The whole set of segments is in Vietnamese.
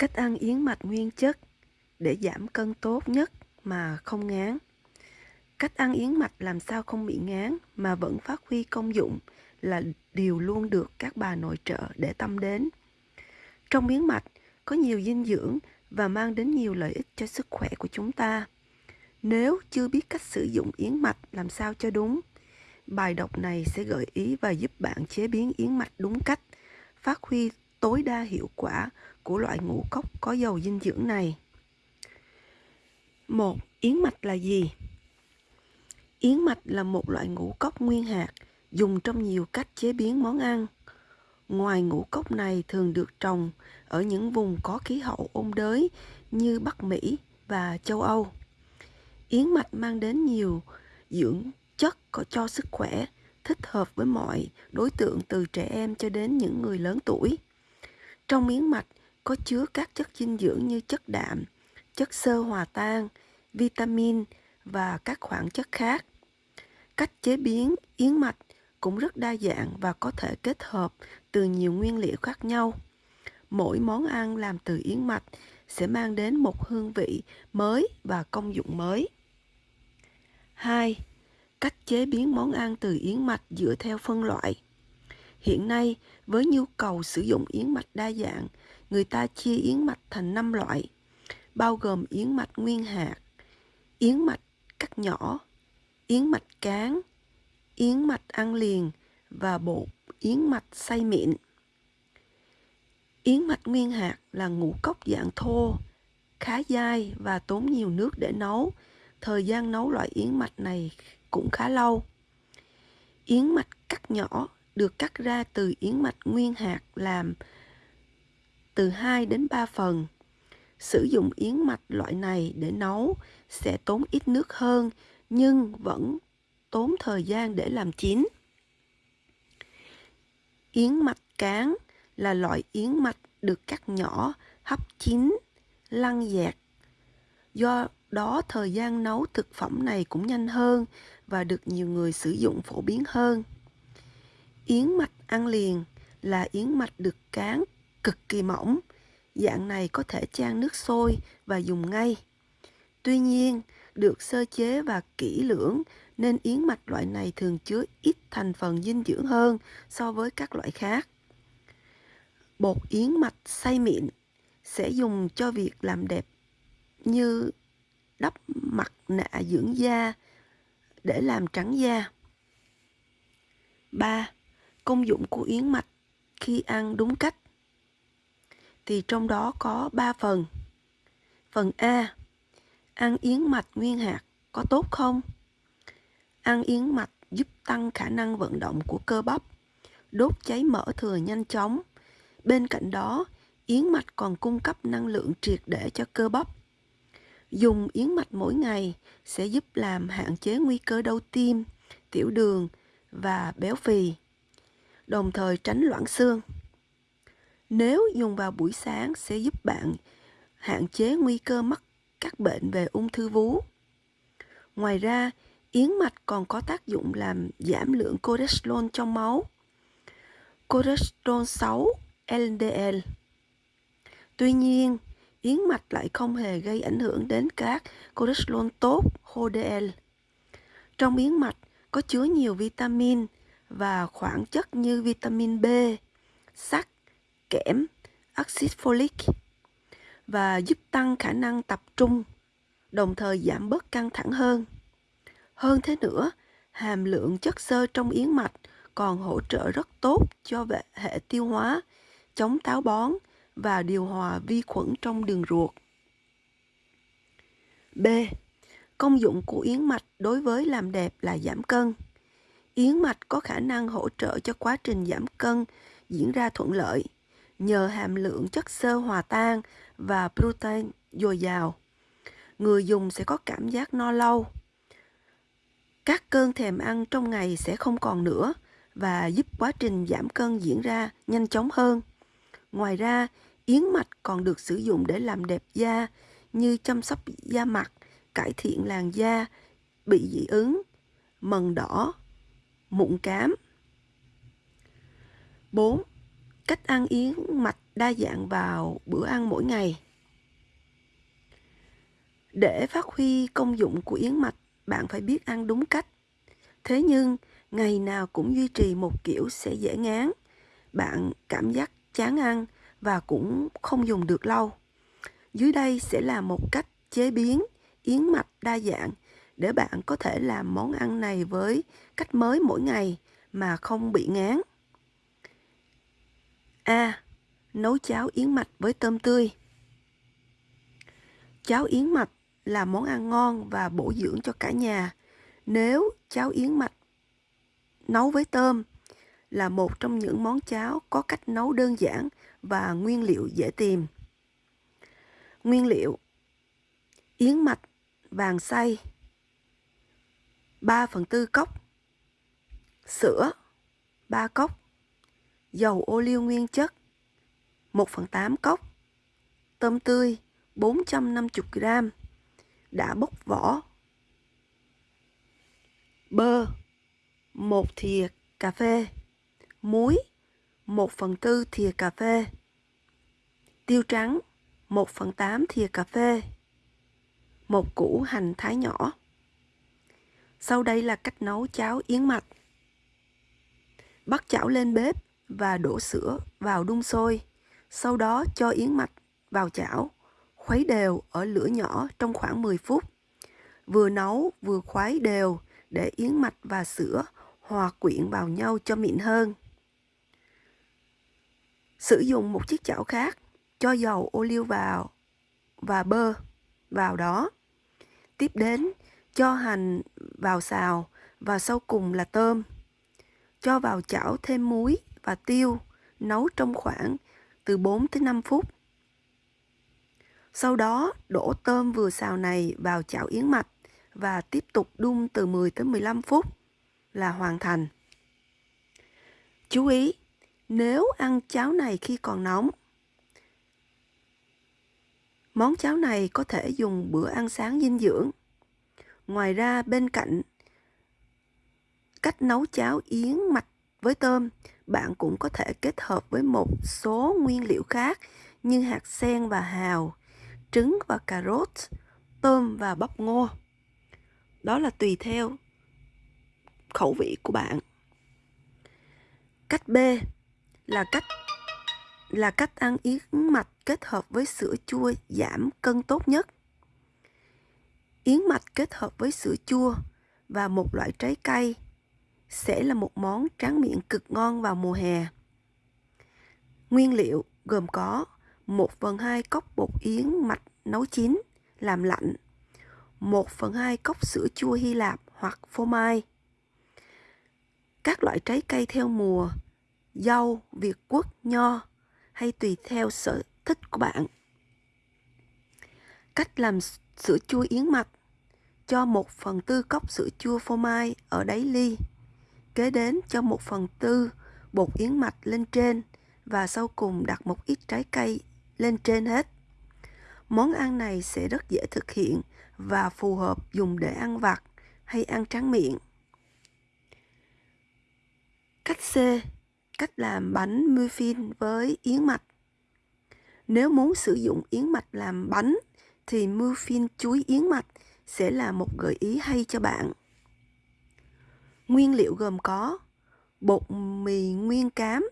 Cách ăn yến mạch nguyên chất để giảm cân tốt nhất mà không ngán. Cách ăn yến mạch làm sao không bị ngán mà vẫn phát huy công dụng là điều luôn được các bà nội trợ để tâm đến. Trong yến mạch có nhiều dinh dưỡng và mang đến nhiều lợi ích cho sức khỏe của chúng ta. Nếu chưa biết cách sử dụng yến mạch làm sao cho đúng, bài đọc này sẽ gợi ý và giúp bạn chế biến yến mạch đúng cách, phát huy tối đa hiệu quả của loại ngũ cốc có dầu dinh dưỡng này. Một, Yến mạch là gì? Yến mạch là một loại ngũ cốc nguyên hạt dùng trong nhiều cách chế biến món ăn. Ngoài ngũ cốc này thường được trồng ở những vùng có khí hậu ôn đới như Bắc Mỹ và châu Âu. Yến mạch mang đến nhiều dưỡng chất có cho sức khỏe, thích hợp với mọi đối tượng từ trẻ em cho đến những người lớn tuổi. Trong miếng mạch có chứa các chất dinh dưỡng như chất đạm, chất xơ hòa tan, vitamin và các khoáng chất khác. Cách chế biến yến mạch cũng rất đa dạng và có thể kết hợp từ nhiều nguyên liệu khác nhau. Mỗi món ăn làm từ yến mạch sẽ mang đến một hương vị mới và công dụng mới. 2. Cách chế biến món ăn từ yến mạch dựa theo phân loại. Hiện nay, với nhu cầu sử dụng yến mạch đa dạng, người ta chia yến mạch thành 5 loại, bao gồm yến mạch nguyên hạt, yến mạch cắt nhỏ, yến mạch cán, yến mạch ăn liền và bột yến mạch xay mịn. Yến mạch nguyên hạt là ngũ cốc dạng thô, khá dai và tốn nhiều nước để nấu. Thời gian nấu loại yến mạch này cũng khá lâu. Yến mạch cắt nhỏ được cắt ra từ yến mạch nguyên hạt làm từ 2 đến 3 phần. Sử dụng yến mạch loại này để nấu sẽ tốn ít nước hơn nhưng vẫn tốn thời gian để làm chín. Yến mạch cán là loại yến mạch được cắt nhỏ, hấp chín, lăn dẹt. Do đó thời gian nấu thực phẩm này cũng nhanh hơn và được nhiều người sử dụng phổ biến hơn. Yến mạch ăn liền là yến mạch được cán cực kỳ mỏng. Dạng này có thể chan nước sôi và dùng ngay. Tuy nhiên, được sơ chế và kỹ lưỡng nên yến mạch loại này thường chứa ít thành phần dinh dưỡng hơn so với các loại khác. Bột yến mạch xay mịn sẽ dùng cho việc làm đẹp như đắp mặt nạ dưỡng da để làm trắng da. 3. Công dụng của yến mạch khi ăn đúng cách thì trong đó có 3 phần. Phần A. Ăn yến mạch nguyên hạt có tốt không? Ăn yến mạch giúp tăng khả năng vận động của cơ bắp, đốt cháy mỡ thừa nhanh chóng. Bên cạnh đó, yến mạch còn cung cấp năng lượng triệt để cho cơ bắp. Dùng yến mạch mỗi ngày sẽ giúp làm hạn chế nguy cơ đau tim, tiểu đường và béo phì, đồng thời tránh loãng xương. Nếu dùng vào buổi sáng sẽ giúp bạn hạn chế nguy cơ mắc các bệnh về ung thư vú. Ngoài ra, yến mạch còn có tác dụng làm giảm lượng cholesterol trong máu. Cholesterol xấu LDL. Tuy nhiên, yến mạch lại không hề gây ảnh hưởng đến các cholesterol tốt HDL. Trong yến mạch có chứa nhiều vitamin và khoáng chất như vitamin B, sắt, kẽm, axit folic và giúp tăng khả năng tập trung, đồng thời giảm bớt căng thẳng hơn. Hơn thế nữa, hàm lượng chất xơ trong yến mạch còn hỗ trợ rất tốt cho hệ tiêu hóa, chống táo bón và điều hòa vi khuẩn trong đường ruột. B. Công dụng của yến mạch đối với làm đẹp là giảm cân. Yến mạch có khả năng hỗ trợ cho quá trình giảm cân diễn ra thuận lợi nhờ hàm lượng chất xơ hòa tan và protein dồi dào. Người dùng sẽ có cảm giác no lâu. Các cơn thèm ăn trong ngày sẽ không còn nữa và giúp quá trình giảm cân diễn ra nhanh chóng hơn. Ngoài ra, yến mạch còn được sử dụng để làm đẹp da như chăm sóc da mặt, cải thiện làn da, bị dị ứng, mần đỏ, mụn cám. 4. Cách ăn yến mạch đa dạng vào bữa ăn mỗi ngày. Để phát huy công dụng của yến mạch, bạn phải biết ăn đúng cách. Thế nhưng, ngày nào cũng duy trì một kiểu sẽ dễ ngán. Bạn cảm giác chán ăn và cũng không dùng được lâu. Dưới đây sẽ là một cách chế biến yến mạch đa dạng để bạn có thể làm món ăn này với cách mới mỗi ngày mà không bị ngán. A. Nấu cháo yến mạch với tôm tươi. Cháo yến mạch là món ăn ngon và bổ dưỡng cho cả nhà. Nếu cháo yến mạch nấu với tôm là một trong những món cháo có cách nấu đơn giản và nguyên liệu dễ tìm. Nguyên liệu Yến mạch, vàng xay 3 phần tư cốc. Sữa 3 cốc. Dầu ô liu nguyên chất 1 phần 8 cốc. Tôm tươi 450g đã bốc vỏ. Bơ 1 thìa cà phê. Muối 1 phần tư thìa cà phê. Tiêu trắng 1 phần 8 thìa cà phê. Một củ hành thái nhỏ. Sau đây là cách nấu cháo yến mạch. Bắt chảo lên bếp và đổ sữa vào đun sôi. Sau đó cho yến mạch vào chảo, khuấy đều ở lửa nhỏ trong khoảng 10 phút. Vừa nấu vừa khuấy đều để yến mạch và sữa hòa quyện vào nhau cho mịn hơn. Sử dụng một chiếc chảo khác, cho dầu ô liu vào và bơ vào đó. Tiếp đến, cho hành vào xào và sau cùng là tôm. Cho vào chảo thêm muối và tiêu, nấu trong khoảng từ 4 tới 5 phút. Sau đó, đổ tôm vừa xào này vào chảo yến mạch và tiếp tục đun từ 10 tới 15 phút là hoàn thành. Chú ý, nếu ăn cháo này khi còn nóng, món cháo này có thể dùng bữa ăn sáng dinh dưỡng. Ngoài ra bên cạnh cách nấu cháo yến mạch với tôm, bạn cũng có thể kết hợp với một số nguyên liệu khác như hạt sen và hào, trứng và cà rốt, tôm và bắp ngô. Đó là tùy theo khẩu vị của bạn. Cách B là cách là cách ăn yến mạch kết hợp với sữa chua giảm cân tốt nhất. Yến mạch kết hợp với sữa chua và một loại trái cây sẽ là một món tráng miệng cực ngon vào mùa hè. Nguyên liệu gồm có 1 phần 2 cốc bột yến mạch nấu chín, làm lạnh, 1 phần 2 cốc sữa chua Hy Lạp hoặc phô mai, các loại trái cây theo mùa, dâu, việt quất, nho hay tùy theo sở thích của bạn. Cách làm sữa chua yến mạch, cho 1 phần tư cốc sữa chua phô mai ở đáy ly. Kế đến cho 1 phần tư bột yến mạch lên trên và sau cùng đặt một ít trái cây lên trên hết. Món ăn này sẽ rất dễ thực hiện và phù hợp dùng để ăn vặt hay ăn tráng miệng. Cách C. Cách làm bánh muffin với yến mạch. Nếu muốn sử dụng yến mạch làm bánh thì muffin chuối yến mạch sẽ là một gợi ý hay cho bạn. Nguyên liệu gồm có bột mì nguyên cám,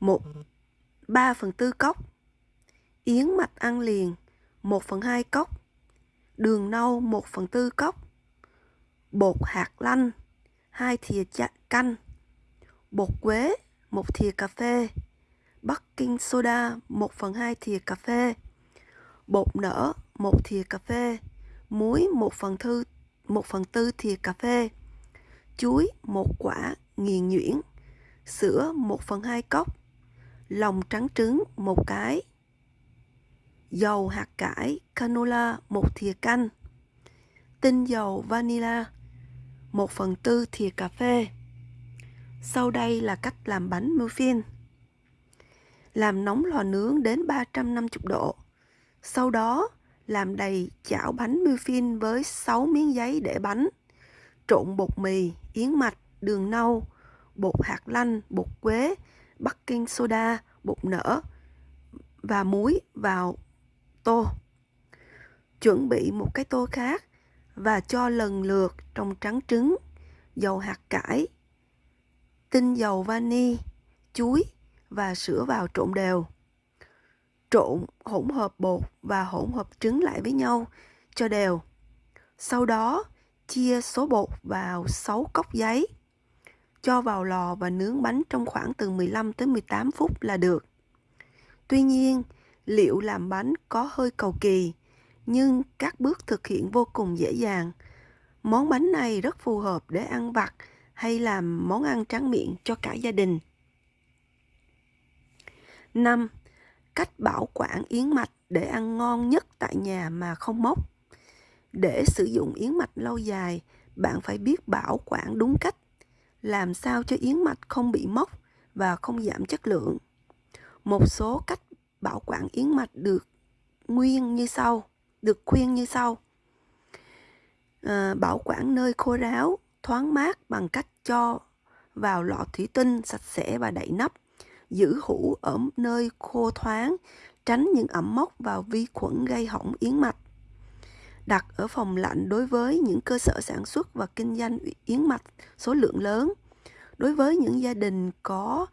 1, 3 phần tư cốc, yến mạch ăn liền 1 phần 2 cốc, đường nâu 1 phần tư cốc, bột hạt lanh 2 thìa canh, bột quế 1 thìa cà phê, baking soda 1 phần 2 thìa cà phê, bột nở 1 thìa cà phê, muối 1 phần thư 1 phần tư thìa cà phê, chuối 1 quả nghiền nhuyễn, sữa 1 phần 2 cốc, lòng trắng trứng 1 cái, dầu hạt cải canola 1 thìa canh, tinh dầu vanilla 1 phần tư thìa cà phê. Sau đây là cách làm bánh muffin. Làm nóng lò nướng đến 350 độ. Sau đó làm đầy chảo bánh muffin với 6 miếng giấy để bánh. Trộn bột mì, yến mạch, đường nâu, bột hạt lanh, bột quế, baking soda, bột nở và muối vào tô. Chuẩn bị một cái tô khác và cho lần lượt trong trắng trứng, dầu hạt cải, tinh dầu vani, chuối và sữa vào trộn đều. Trộn hỗn hợp bột và hỗn hợp trứng lại với nhau cho đều. Sau đó, chia số bột vào 6 cốc giấy. Cho vào lò và nướng bánh trong khoảng từ 15 tới 18 phút là được. Tuy nhiên, liệu làm bánh có hơi cầu kỳ, nhưng các bước thực hiện vô cùng dễ dàng. Món bánh này rất phù hợp để ăn vặt hay làm món ăn tráng miệng cho cả gia đình. 5. Cách bảo quản yến mạch để ăn ngon nhất tại nhà mà không mốc. Để sử dụng yến mạch lâu dài, bạn phải biết bảo quản đúng cách, làm sao cho yến mạch không bị mốc và không giảm chất lượng. Một số cách bảo quản yến mạch được nguyên như sau, được khuyên như sau. À, bảo quản nơi khô ráo, thoáng mát bằng cách cho vào lọ thủy tinh sạch sẽ và đậy nắp. Giữ hũ ở nơi khô thoáng, tránh những ẩm mốc và vi khuẩn gây hỏng yến mạch đặt ở phòng lạnh đối với những cơ sở sản xuất và kinh doanh yến mạch số lượng lớn. Đối với những gia đình có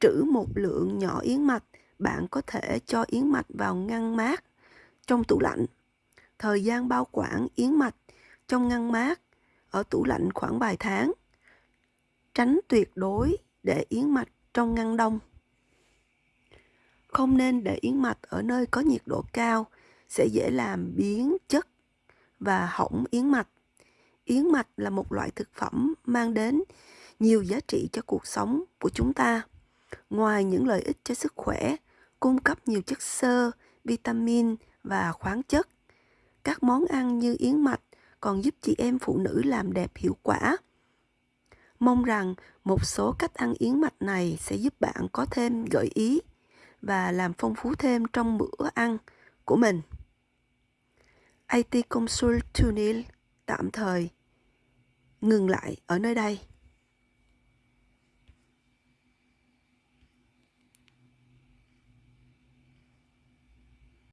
trữ một lượng nhỏ yến mạch, bạn có thể cho yến mạch vào ngăn mát trong tủ lạnh. Thời gian bao quản yến mạch trong ngăn mát ở tủ lạnh khoảng vài tháng. Tránh tuyệt đối để yến mạch trong ngăn đông. Không nên để yến mạch ở nơi có nhiệt độ cao sẽ dễ làm biến chất và hỏng yến mạch. Yến mạch là một loại thực phẩm mang đến nhiều giá trị cho cuộc sống của chúng ta. Ngoài những lợi ích cho sức khỏe, cung cấp nhiều chất xơ, vitamin và khoáng chất, các món ăn như yến mạch còn giúp chị em phụ nữ làm đẹp hiệu quả. Mong rằng một số cách ăn yến mạch này sẽ giúp bạn có thêm gợi ý và làm phong phú thêm trong bữa ăn của mình. IT Consult Tunil tạm thời ngừng lại ở nơi đây.